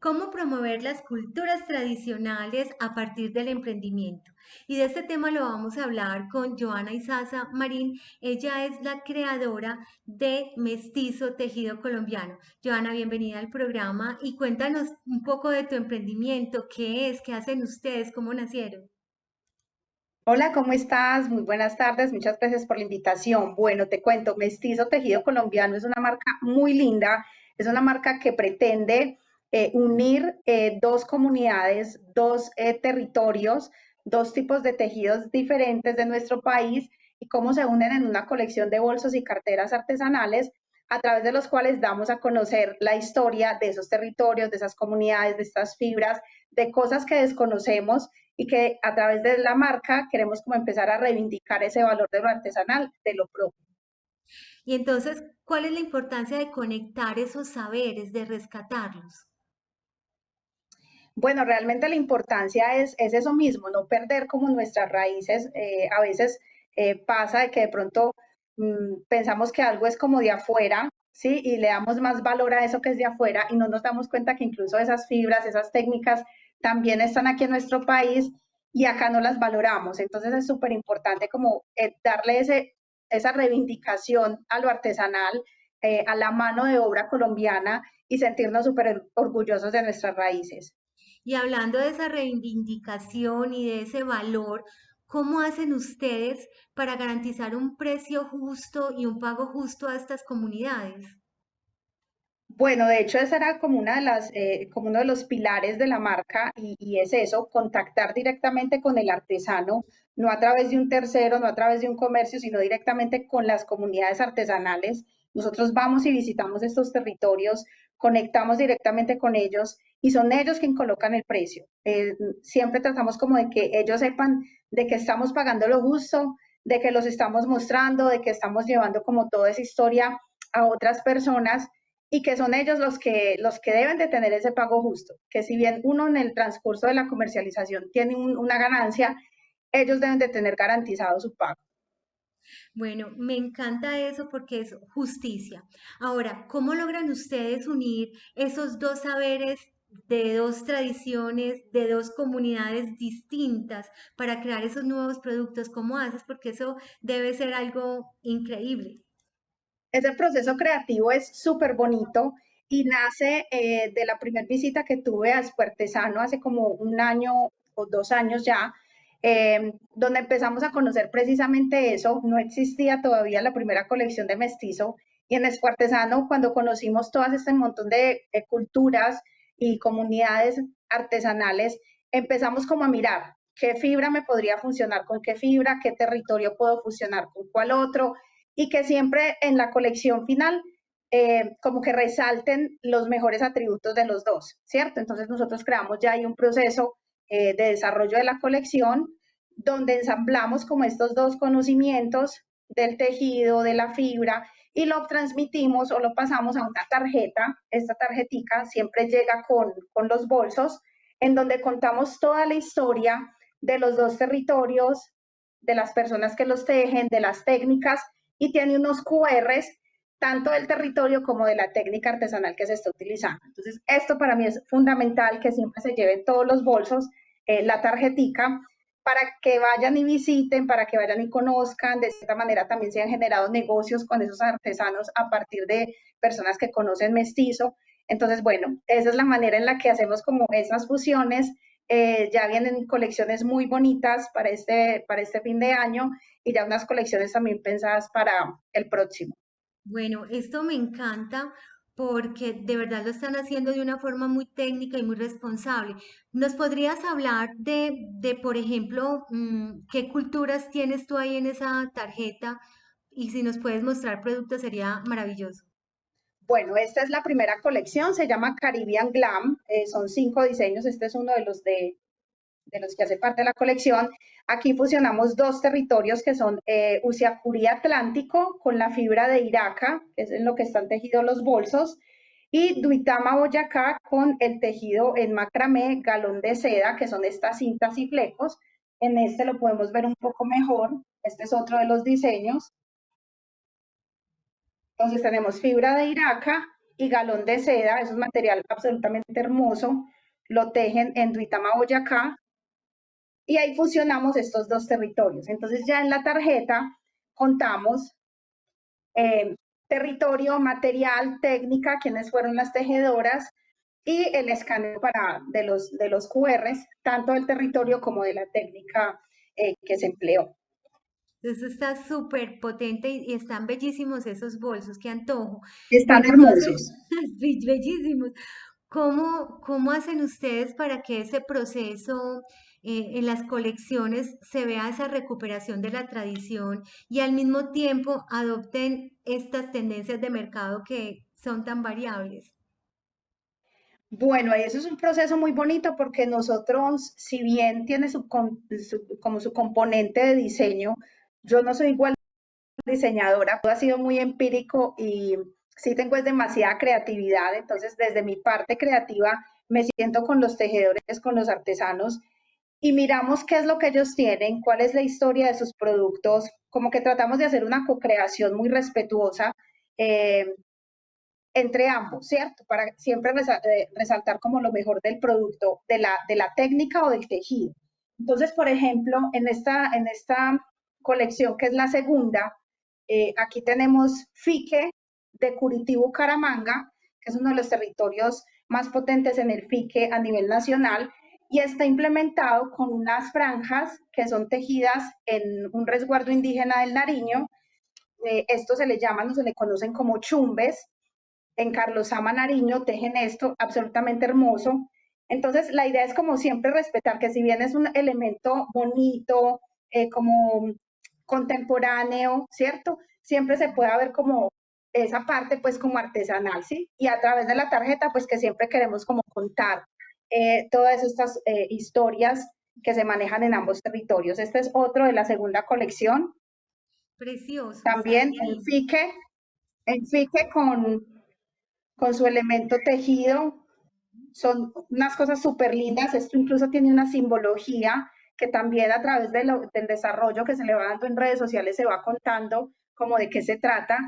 cómo promover las culturas tradicionales a partir del emprendimiento. Y de este tema lo vamos a hablar con Joana Isaza Marín. Ella es la creadora de Mestizo Tejido Colombiano. Joana, bienvenida al programa y cuéntanos un poco de tu emprendimiento, qué es, qué hacen ustedes, cómo nacieron. Hola, ¿cómo estás? Muy buenas tardes, muchas gracias por la invitación. Bueno, te cuento, Mestizo Tejido Colombiano es una marca muy linda, es una marca que pretende eh, unir eh, dos comunidades, dos eh, territorios, dos tipos de tejidos diferentes de nuestro país y cómo se unen en una colección de bolsos y carteras artesanales a través de los cuales damos a conocer la historia de esos territorios, de esas comunidades, de estas fibras, de cosas que desconocemos y que a través de la marca queremos como empezar a reivindicar ese valor de lo artesanal, de lo propio. Y entonces, ¿cuál es la importancia de conectar esos saberes, de rescatarlos? Bueno, realmente la importancia es, eso mismo, no perder como nuestras raíces. Eh, a veces eh, pasa de que de pronto mm, pensamos que algo es como de afuera, ¿sí? Y le damos más valor a eso que es de afuera y no nos damos cuenta que incluso esas fibras, esas técnicas también están aquí en nuestro país y acá no las valoramos. Entonces es súper importante como eh, darle esa reivindicación a lo artesanal, a la mano de obra colombiana y sentirnos súper orgullosos de nuestras raíces. Y hablando de esa reivindicación y de ese valor, ¿cómo hacen ustedes para garantizar un precio justo y un pago justo a estas comunidades? Bueno, de hecho, ese era como, una de las, eh, como uno de los pilares de la marca y, es eso, contactar directamente con el artesano, no a través de un tercero, no a través de un comercio, sino directamente con las comunidades artesanales. Nosotros vamos y visitamos estos territorios, conectamos directamente con ellos y son ellos quienes colocan el precio. Eh, siempre tratamos como de que ellos sepan de que estamos pagando lo justo, de que los estamos mostrando, de que estamos llevando como toda esa historia a otras personas y que son ellos los que, los que deben de tener ese pago justo, que si bien uno en el transcurso de la comercialización tiene una ganancia, ellos deben de tener garantizado su pago. Bueno, me encanta eso porque es justicia. Ahora, ¿cómo logran ustedes unir esos dos saberes de dos tradiciones, de dos comunidades distintas para crear esos nuevos productos? ¿Cómo haces? Porque eso debe ser algo increíble. Ese proceso creativo es súper bonito y nace eh, de la primera visita que tuve a Espuertesano hace como un año o dos años ya, eh, donde empezamos a conocer precisamente eso. No existía todavía la primera colección de mestizo y en Espuertesano, cuando conocimos todas este montón de culturas, y comunidades artesanales, empezamos como a mirar qué fibra me podría funcionar con qué fibra, qué territorio puedo fusionar con cuál otro, y que siempre en la colección final eh, como que resalten los mejores atributos de los dos, ¿cierto? Entonces nosotros creamos ya ahí un proceso eh, de desarrollo de la colección donde ensamblamos como estos dos conocimientos del tejido, de la fibra, y lo transmitimos o lo pasamos a una tarjeta. Esta tarjetica siempre llega con, con los bolsos, en donde contamos toda la historia de los dos territorios, de las personas que los tejen, de las técnicas, y tiene unos QRs tanto del territorio como de la técnica artesanal que se está utilizando. Entonces, esto para mí es fundamental que siempre se lleven todos los bolsos eh, la tarjetica para que vayan y visiten, para que vayan y conozcan. De esta manera también se han generado negocios con esos artesanos a partir de personas que conocen mestizo. Entonces, bueno, esa es la manera en la que hacemos como esas fusiones. Eh, ya vienen colecciones muy bonitas para este, para este fin de año y ya unas colecciones también pensadas para el próximo. Bueno, esto me encanta porque de verdad lo están haciendo de una forma muy técnica y muy responsable. ¿Nos podrías hablar de, de por ejemplo, mm, qué culturas tienes tú ahí en esa tarjeta? Y si nos puedes mostrar productos sería maravilloso. Bueno, esta es la primera colección, se llama Caribbean Glam, eh, son cinco diseños, este es uno de los de de los que hace parte de la colección. Aquí fusionamos dos territorios que son eh, Usiacurí Atlántico con la fibra de Iraca, que es en lo que están tejidos los bolsos, y Duitama Boyacá con el tejido en macramé, galón de seda, que son estas cintas y flecos. En este lo podemos ver un poco mejor. Este es otro de los diseños. Entonces tenemos fibra de Iraca y galón de seda, es un material absolutamente hermoso, lo tejen en Duitama, Boyacá, y ahí fusionamos estos dos territorios. Entonces ya en la tarjeta contamos eh, territorio, material, técnica, quiénes fueron las tejedoras y el escaneo para, de, los, de los QRs, tanto del territorio como de la técnica eh, que se empleó. Eso está súper potente y, están bellísimos esos bolsos, qué antojo. Están hermosos. bellísimos. ¿Cómo, ¿Cómo hacen ustedes para que ese proceso en las colecciones se vea esa recuperación de la tradición y al mismo tiempo adopten estas tendencias de mercado que son tan variables? Bueno, eso es un proceso muy bonito porque nosotros, si bien tiene su, como su componente de diseño, yo no soy igual diseñadora, todo ha sido muy empírico y sí tengo es demasiada creatividad, entonces desde mi parte creativa me siento con los tejedores, con los artesanos y miramos qué es lo que ellos tienen, cuál es la historia de sus productos, como que tratamos de hacer una co-creación muy respetuosa eh, entre ambos, ¿cierto? Para siempre eh, resaltar como lo mejor del producto, de la, de la técnica o del tejido. Entonces, por ejemplo, en esta, en esta colección, que es la segunda, eh, aquí tenemos Fique de Curitibu Caramanga, que es uno de los territorios más potentes en el Fique a nivel nacional, y está implementado con unas franjas que son tejidas en un resguardo indígena del Nariño. Eh, esto se le llaman o se le conocen como chumbes. En Carlos Ama Nariño tejen esto absolutamente hermoso. Entonces, la idea es como siempre respetar que si bien es un elemento bonito, eh, como contemporáneo, ¿cierto? Siempre se puede ver como esa parte pues como artesanal, ¿sí? Y a través de la tarjeta pues que siempre queremos como contar eh, todas estas eh, historias que se manejan en ambos territorios. Este es otro de la segunda colección. Precioso. También en fique, en fique con, con su elemento tejido. Son unas cosas súper lindas. Esto incluso tiene una simbología que también a través del desarrollo que se le va dando en redes sociales se va contando como de qué se trata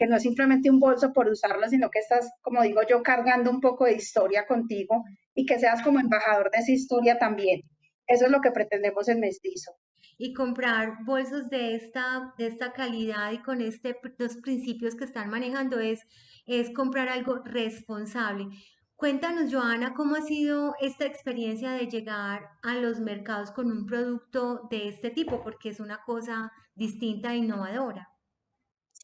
que no es simplemente un bolso por usarlo, sino que estás, como digo yo, cargando un poco de historia contigo y que seas como embajador de esa historia también. Eso es lo que pretendemos en Mestizo. Y comprar bolsos de esta, de esta calidad y con este, los principios que están manejando es, es comprar algo responsable. Cuéntanos, Joana, cómo ha sido esta experiencia de llegar a los mercados con un producto de este tipo, porque es una cosa distinta e innovadora.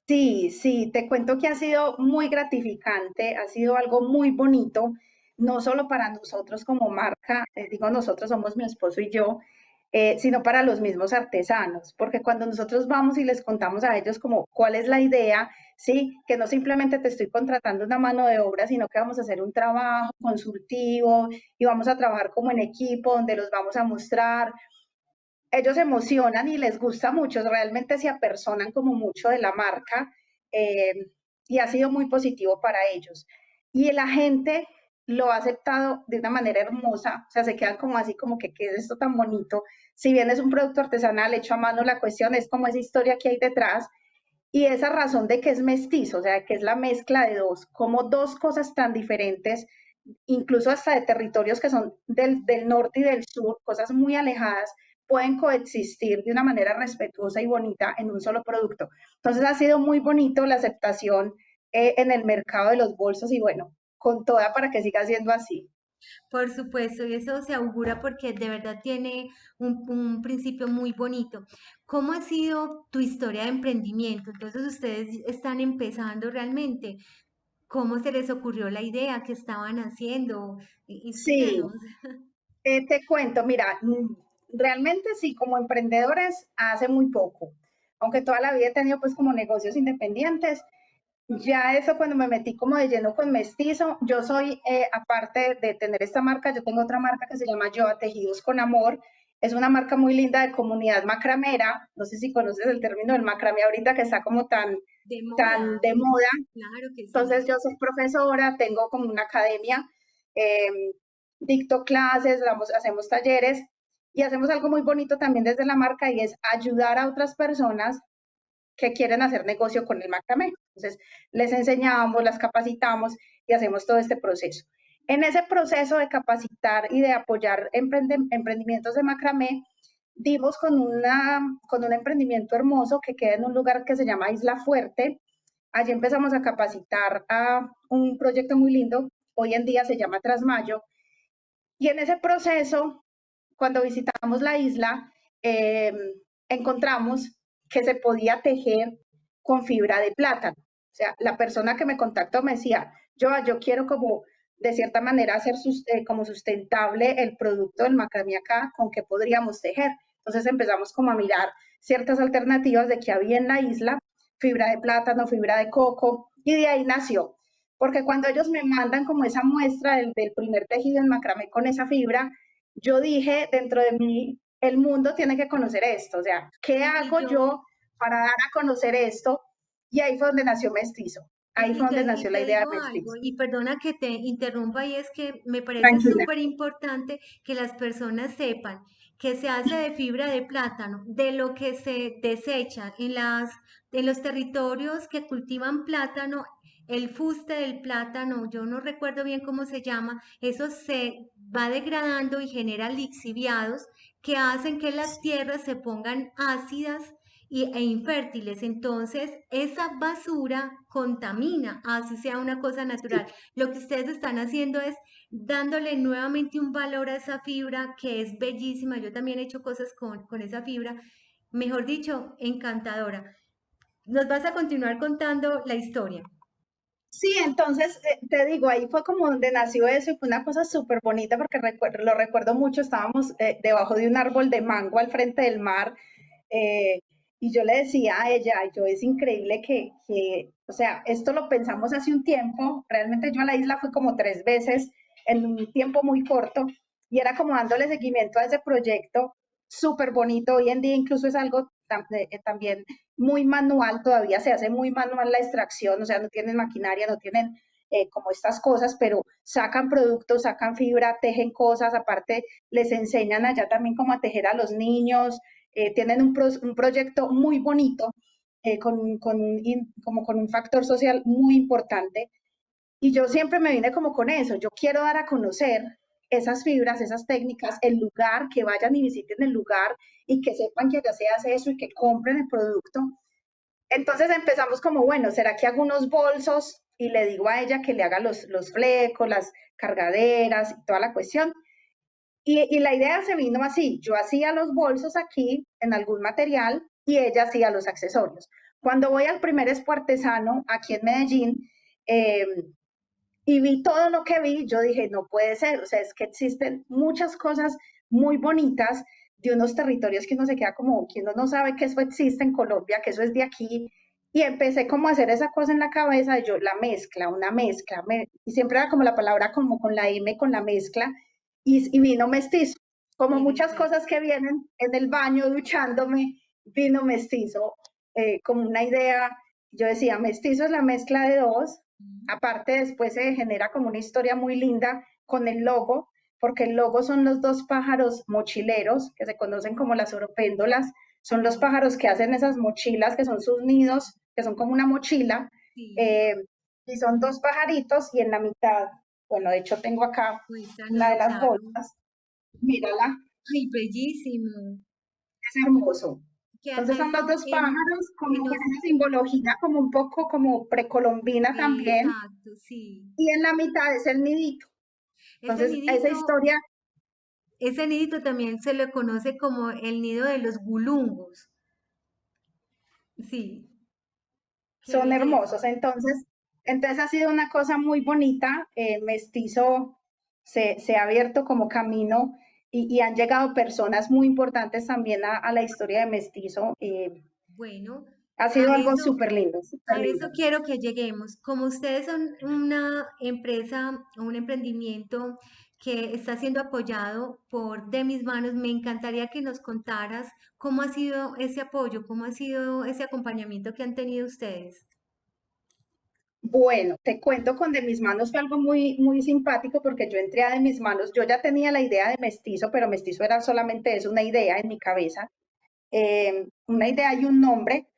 Sí, sí, te cuento que ha sido muy gratificante, ha sido algo muy bonito, no solo para nosotros como marca, eh, digo nosotros somos mi esposo y yo, eh, sino para los mismos artesanos, porque cuando nosotros vamos y les contamos a ellos como cuál es la idea, sí, que no simplemente te estoy contratando una mano de obra, sino que vamos a hacer un trabajo consultivo y vamos a trabajar como en equipo, donde los vamos a mostrar, ellos emocionan y les gusta mucho, realmente se apersonan como mucho de la marca eh, y ha sido muy positivo para ellos. Y la gente lo ha aceptado de una manera hermosa, o sea, se quedan como así, como que, ¿qué es esto tan bonito? Si bien es un producto artesanal hecho a mano, la cuestión es como esa historia que hay detrás y esa razón de que es mestizo, o sea, que es la mezcla de dos, como dos cosas tan diferentes, incluso hasta de territorios que son del, del norte y del sur, cosas muy alejadas, pueden coexistir de una manera respetuosa y bonita en un solo producto. Entonces ha sido muy bonito la aceptación eh, en el mercado de los bolsos y bueno, con toda para que siga siendo así. Por supuesto, y eso se augura porque de verdad tiene un, un, principio muy bonito. ¿Cómo ha sido tu historia de emprendimiento? Entonces ustedes están empezando realmente. ¿Cómo se les ocurrió la idea? ¿Qué estaban haciendo? Sí, eh, te cuento, mira, realmente sí, como emprendedores hace muy poco, aunque toda la vida he tenido pues como negocios independientes, ya eso cuando me metí como de lleno con mestizo, yo soy, eh, aparte de tener esta marca, yo tengo otra marca que se llama Yo Tejidos con Amor, es una marca muy linda de comunidad macramera, no sé si conoces el término del macramé ahorita que está como tan de moda. Tan de moda. Claro que sí. Entonces yo soy profesora, tengo como una academia, em, dicto clases, hacemos talleres y hacemos algo muy bonito también desde la marca y es ayudar a otras personas que quieren hacer negocio con el macramé. Entonces, les enseñamos, las capacitamos y hacemos todo este proceso. En ese proceso de capacitar y de apoyar emprendimientos de macramé, dimos con, una, con un emprendimiento hermoso que queda en un lugar que se llama Isla Fuerte. Allí empezamos a capacitar a un proyecto muy lindo, hoy en día se llama Trasmayo, y en ese proceso, cuando visitamos la isla, eh, encontramos que se podía tejer con fibra de plátano. O sea, la persona que me contactó me decía, yo, yo quiero como de cierta manera hacer eh, como sustentable el producto del macramé acá, con qué podríamos tejer. Entonces empezamos como a mirar ciertas alternativas de que había en la isla, fibra de plátano, fibra de coco, y de ahí nació. Porque cuando ellos me mandan como esa muestra del, del primer tejido en macramé con esa fibra, yo dije dentro de mí, el mundo tiene que conocer esto, o sea, ¿qué hago yo, para dar a conocer esto? Y ahí fue donde nació Mestizo. Ahí fue donde nació la idea de Mestizo. y perdona que te interrumpa, y es que me parece súper importante que las personas sepan que se hace de fibra de plátano, de lo que se desecha en, las, en los territorios que cultivan plátano, el fuste del plátano, yo no recuerdo bien cómo se llama, eso se va degradando y genera lixiviados que hacen que las tierras se pongan ácidas e infértiles. Entonces, esa basura contamina, así sea una cosa natural. Lo que ustedes están haciendo es dándole nuevamente un valor a esa fibra que es bellísima. Yo también he hecho cosas con, con esa fibra, mejor dicho, encantadora. Nos vas a continuar contando la historia. Sí, entonces eh, te digo, ahí fue como donde nació eso y fue una cosa súper bonita porque lo recuerdo mucho, estábamos eh, debajo de un árbol de mango al frente del mar eh, y yo le decía a ella, yo es increíble que, que, o sea, esto lo pensamos hace un tiempo, realmente yo a la isla fui como tres veces en un tiempo muy corto y era como dándole seguimiento a ese proyecto súper bonito, hoy en día incluso es algo también muy manual, todavía se hace muy manual la extracción, o sea, no tienen maquinaria, no tienen eh, como estas cosas, pero sacan productos, sacan fibra, tejen cosas, aparte les enseñan allá también cómo a tejer a los niños, eh, tienen un, un, proyecto muy bonito, eh, con, con, como con un factor social muy importante. Y yo siempre me vine como con eso, yo quiero dar a conocer esas fibras, esas técnicas, el lugar, que vayan y visiten el lugar y que sepan que ya se hace eso y que compren el producto. Entonces empezamos como, bueno, ¿será que hago unos bolsos? Y le digo a ella que le haga los, los flecos, las cargaderas y toda la cuestión. Y, y, la idea se vino así, yo hacía los bolsos aquí en algún material y ella hacía los accesorios. Cuando voy al primer espuartesano aquí en Medellín, eh, y vi todo lo que vi, yo dije, no puede ser, o sea, es que existen muchas cosas muy bonitas de unos territorios que uno se queda como, que uno no sabe que eso existe en Colombia, que eso es de aquí, y empecé como a hacer esa cosa en la cabeza, yo, la mezcla, una mezcla, y siempre era como la palabra como con la M, con la mezcla, y, vino mestizo, como muchas cosas que vienen en el baño duchándome, vino mestizo, eh, como una idea, yo decía, mestizo es la mezcla de dos, Aparte, después se genera como una historia muy linda con el logo, porque el logo son los dos pájaros mochileros, que se conocen como las oropéndolas, son los pájaros que hacen esas mochilas, que son sus nidos, que son como una mochila, eh, y son dos pajaritos, y en la mitad, bueno, de hecho tengo acá una de las bolsas, mírala. Ay, bellísimo. Es hermoso. Entonces son los dos pájaros con esa simbología como un poco como precolombina también. Exacto, sí. Y en la mitad es el nidito. Entonces esa historia... Ese nidito también se le conoce como el nido de los gulungos. Sí. Son hermosos. Entonces, entonces ha sido una cosa muy bonita. Eh, mestizo se, se ha abierto como camino y, han llegado personas muy importantes también a, la historia de Mestizo. Eh, bueno. Ha sido algo súper lindo. a eso quiero que lleguemos. Como ustedes son una empresa, un emprendimiento que está siendo apoyado por De Mis Manos, me encantaría que nos contaras cómo ha sido ese apoyo, cómo ha sido ese acompañamiento que han tenido ustedes. Bueno, te cuento con De Mis Manos fue algo muy, muy simpático porque yo entré a De Mis Manos, yo ya tenía la idea de mestizo, pero mestizo era solamente eso, una idea en mi cabeza, eh, una idea y un nombre.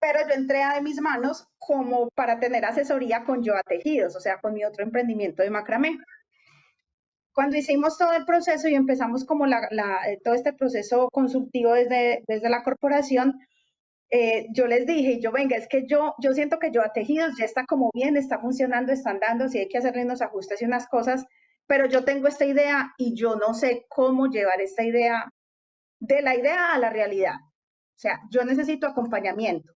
pero yo entré a de mis manos como para tener asesoría con Joa Tejidos, o sea, con mi otro emprendimiento de macramé. Cuando hicimos todo el proceso y empezamos como la, eh, todo este proceso consultivo desde, desde la corporación, eh, yo les dije, yo venga, es que yo, yo siento que yo a tejidos ya está como bien, está funcionando, están dando, si hay que hacerle unos ajustes y unas cosas, pero yo tengo esta idea y yo no sé cómo llevar esta idea de la idea a la realidad. O sea, yo necesito acompañamiento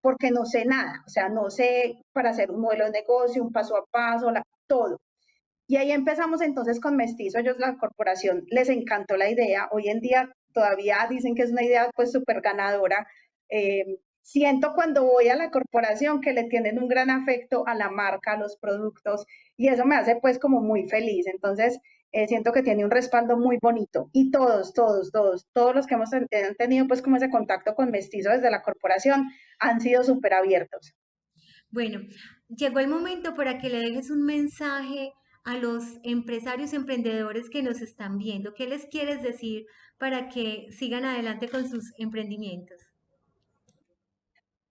porque no sé nada, o sea, no sé para hacer un modelo de negocio, un paso a paso, todo. Y ahí empezamos entonces con Mestizo, ellos la corporación les encantó la idea, hoy en día todavía dicen que es una idea pues súper ganadora. Eh, siento cuando voy a la corporación que le tienen un gran afecto a la marca, a los productos, y eso me hace pues como muy feliz. Entonces, eh, siento que tiene un respaldo muy bonito. Y todos, todos, todos, todos los que hemos tenido pues como ese contacto con Mestizo desde la corporación han sido súper abiertos. Bueno, llegó el momento para que le dejes un mensaje a los empresarios emprendedores que nos están viendo. ¿Qué les quieres decir para que sigan adelante con sus emprendimientos?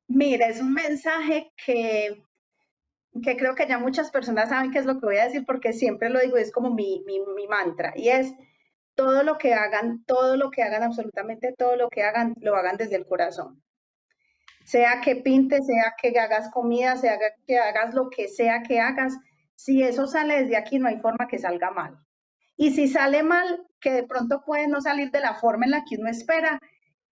Mira, es un mensaje que, que creo que ya muchas personas saben qué es lo que voy a decir porque siempre lo digo, es como mi, mi, mi mantra y es todo lo que hagan, todo lo que hagan, absolutamente todo lo que hagan, lo hagan desde el corazón sea que pintes, sea que hagas comida, sea que hagas lo que sea que hagas, si eso sale desde aquí no hay forma que salga mal. Y si sale mal, que de pronto puede no salir de la forma en la que uno espera,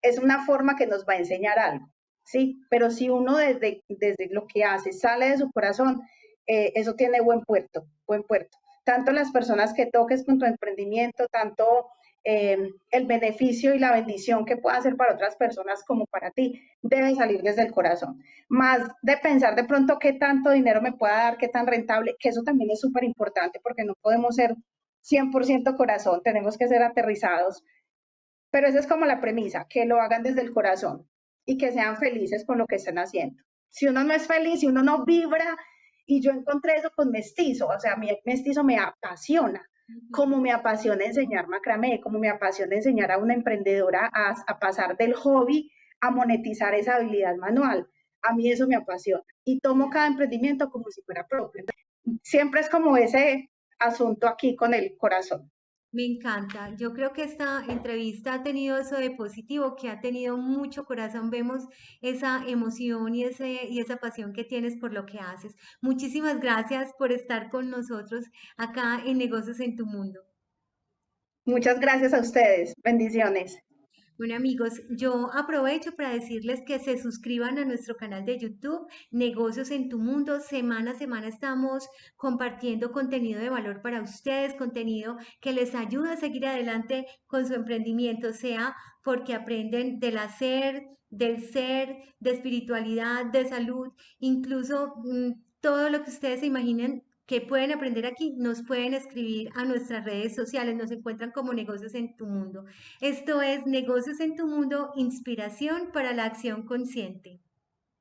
es una forma que nos va a enseñar algo, ¿sí? Pero si uno desde, desde lo que hace sale de su corazón, eh, eso tiene buen puerto, buen puerto. Tanto las personas que toques con tu emprendimiento, tanto Em, el beneficio y la bendición que pueda hacer para otras personas como para ti debe salir desde el corazón. Más de pensar de pronto qué tanto dinero me pueda dar, qué tan rentable, que eso también es súper importante porque no podemos ser 100% corazón, tenemos que ser aterrizados. Pero esa es como la premisa, que lo hagan desde el corazón y que sean felices con lo que estén haciendo. Si uno no es feliz, si uno no vibra, y yo encontré eso con mestizo, o sea, mi mestizo me apasiona como me apasiona enseñar macramé, como me apasiona enseñar a una emprendedora a, pasar del hobby a monetizar esa habilidad manual. A mí eso me apasiona y tomo cada emprendimiento como si fuera propio. Siempre es como ese asunto aquí con el corazón. Me encanta. Yo creo que esta entrevista ha tenido eso de positivo, que ha tenido mucho corazón. Vemos esa emoción y, ese, y esa pasión que tienes por lo que haces. Muchísimas gracias por estar con nosotros acá en Negocios en tu Mundo. Muchas gracias a ustedes. Bendiciones. Bueno amigos, yo aprovecho para decirles que se suscriban a nuestro canal de YouTube, Negocios en tu Mundo. Semana a semana estamos compartiendo contenido de valor para ustedes, contenido que les ayuda a seguir adelante con su emprendimiento, sea porque aprenden del hacer, del ser, de espiritualidad, de salud, incluso mm, todo lo que ustedes se imaginen que pueden aprender aquí, nos pueden escribir a nuestras redes sociales, nos encuentran como Negocios en tu Mundo. Esto es Negocios en tu Mundo, inspiración para la acción consciente.